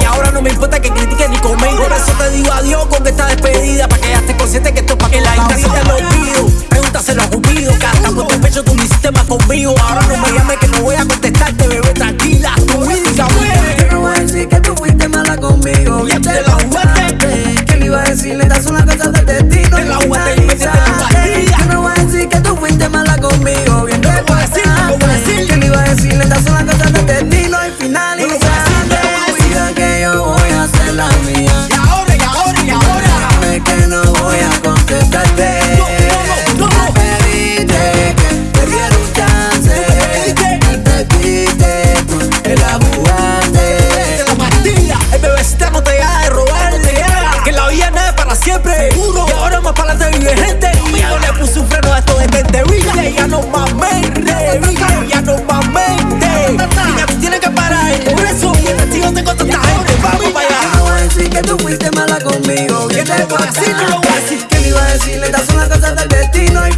Y ahora no me importa que critiques ni comen Por eso te digo adiós con esta despedida. Para que ya estés consciente que esto es para que la gente se te lo pido Pregúntaselo a Cupido Que hasta por tu pecho tú me hiciste conmigo. Ahora no me llames que Que te me iba a decir? Estas son las cosas del destino. Y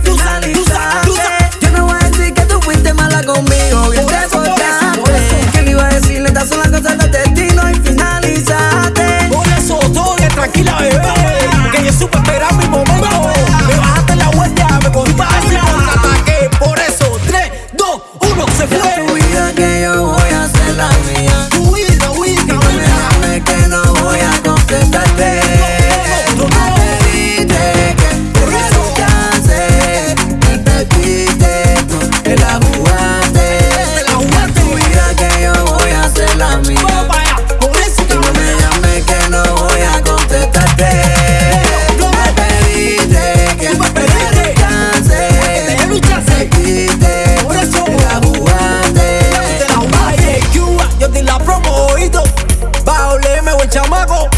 小马狗